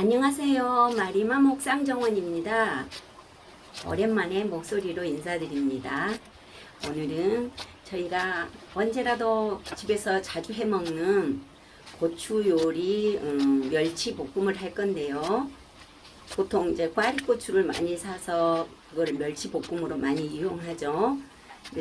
안녕하세요. 마리마 목상 정원입니다. 오랜만에 목소리로 인사드립니다. 오늘은 저희가 언제라도 집에서 자주 해먹는 고추 요리 음, 멸치 볶음을 할 건데요. 보통 이제 꽈리고추를 많이 사서 그거를 멸치 볶음으로 많이 이용하죠.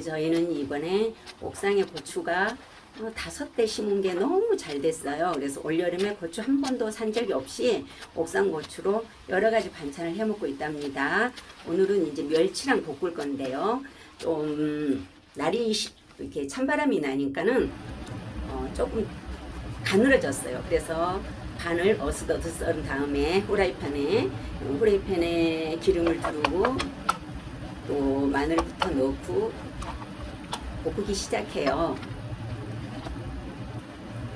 저희는 이번에 옥상에 고추가 어, 다섯 대 심은 게 너무 잘 됐어요. 그래서 올여름에 고추 한 번도 산 적이 없이 옥상 고추로 여러 가지 반찬을 해 먹고 있답니다. 오늘은 이제 멸치랑 볶을 건데요. 좀 날이 시- 이렇게 찬바람이 나니까는 어, 조금 가늘어졌어요. 그래서 반을 어슷어슷 썰은 다음에 후라이팬에 어, 후라이팬에 기름을 두르고 또 마늘부터 넣고 볶기 시작해요.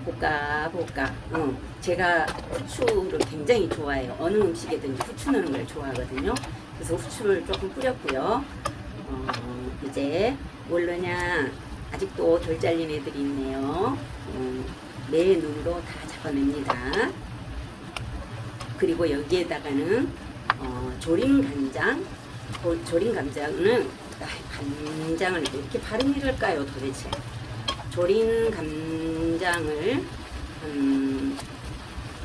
볶아 볶아 어, 제가 후추를 굉장히 좋아해요. 어느 음식에든지 후추 넣는 걸 좋아하거든요. 그래서 후추를 조금 뿌렸고요. 어, 이제 뭘 넣냐. 아직도 덜 잘린 애들이 있네요. 어, 내 눈으로 다 잡아냅니다. 그리고 여기에다가는 어, 조림 간장. 고- 조림 아, 간장을 이렇게 발음이 될까요 도대체 조린 간장을 한,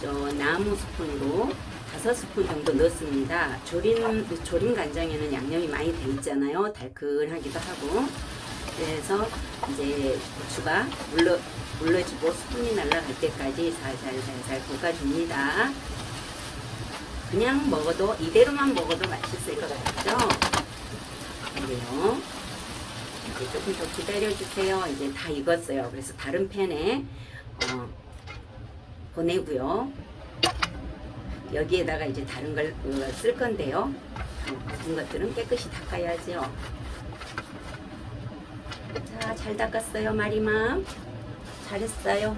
저 나무 스푼으로 다섯 스푼 정도 넣습니다. 조린, 조린 간장에는 양념이 많이 돼 있잖아요. 달큰하기도 하고. 그래서 이제 고추가 물러, 물러지고 스푼이 날아갈 때까지 살살살살 볶아줍니다. 그냥 먹어도, 이대로만 먹어도 맛있을 것 같죠? 그래요. 이제 조금 더 기다려주세요. 이제 다 익었어요. 그래서 다른 팬에 어, 보내고요. 여기에다가 이제 다른 걸 쓸 건데요. 어, 묵은 것들은 깨끗이 닦아야죠. 자, 잘 닦았어요, 마리맘. 잘했어요.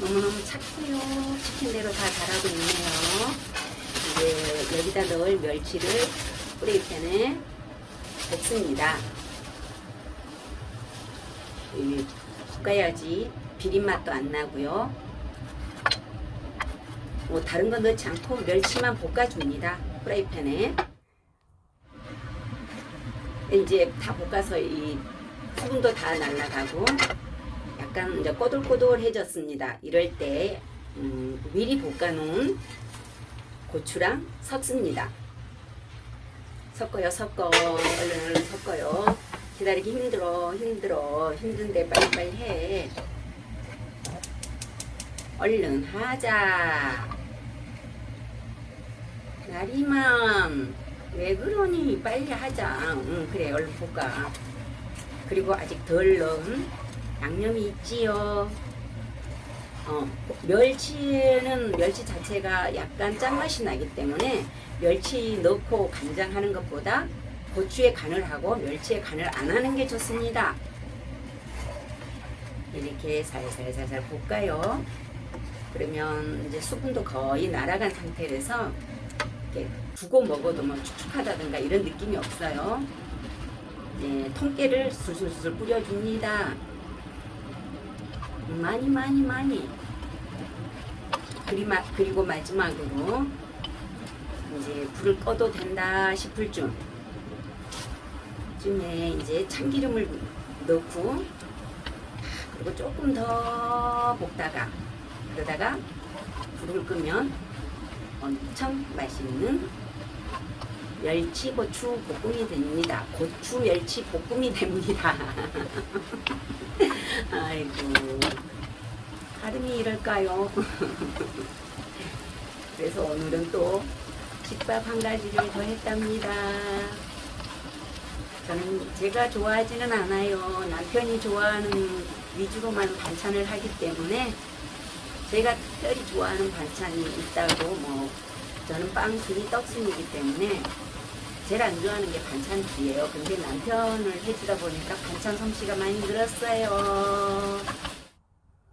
너무너무 착해요. 시킨 대로 다 잘하고 있네요. 이제 여기다 넣을 멸치를 프라이팬에 볶습니다. 이 볶아야지 비린맛도 안 나고요. 뭐 다른 거 넣지 않고 멸치만 볶아줍니다. 프라이팬에 이제 다 볶아서 이 수분도 다 날라가고 약간 이제 꼬들꼬들해졌습니다. 이럴 때 음, 미리 볶아놓은 고추랑 섞습니다. 섞어요, 섞어, 얼른 얼른 섞어요. 기다리기 힘들어 힘들어 힘든데 빨리빨리 해. 얼른 하자. 나리맘 왜 그러니? 빨리 하자. 응 그래 얼른 볶아 그리고 아직 덜 넣은 양념이 있지요. 어, 멸치는 멸치 자체가 약간 짠맛이 나기 때문에 멸치 넣고 간장하는 것보다 고추에 간을 하고 멸치에 간을 안 하는 게 좋습니다. 이렇게 살살살살 볶아요. 그러면 이제 수분도 거의 날아간 상태라서 이렇게 두고 먹어도 뭐 축축하다든가 이런 느낌이 없어요. 네, 통깨를 술술술 뿌려줍니다. 많이 많이 많이 그리마, 그리고 마지막으로 이제 불을 꺼도 된다 싶을 쯤 쯤에 이제 참기름을 넣고 그리고 조금 더 볶다가 그러다가 불을 끄면 엄청 맛있는 멸치 고추 볶음이 됩니다. 고추 멸치 볶음이 됩니다. 아이고 발음이 이럴까요? 그래서 오늘은 또 집밥 한 가지를 더 했답니다. 저는 제가 좋아하지는 않아요. 남편이 좋아하는 위주로만 반찬을 하기 때문에 제가 특별히 좋아하는 반찬이 있다고 뭐 저는 빵순이 떡순이기 때문에 제일 안 좋아하는 게 반찬들이에요. 근데 남편을 해주다 보니까 반찬 솜씨가 많이 늘었어요.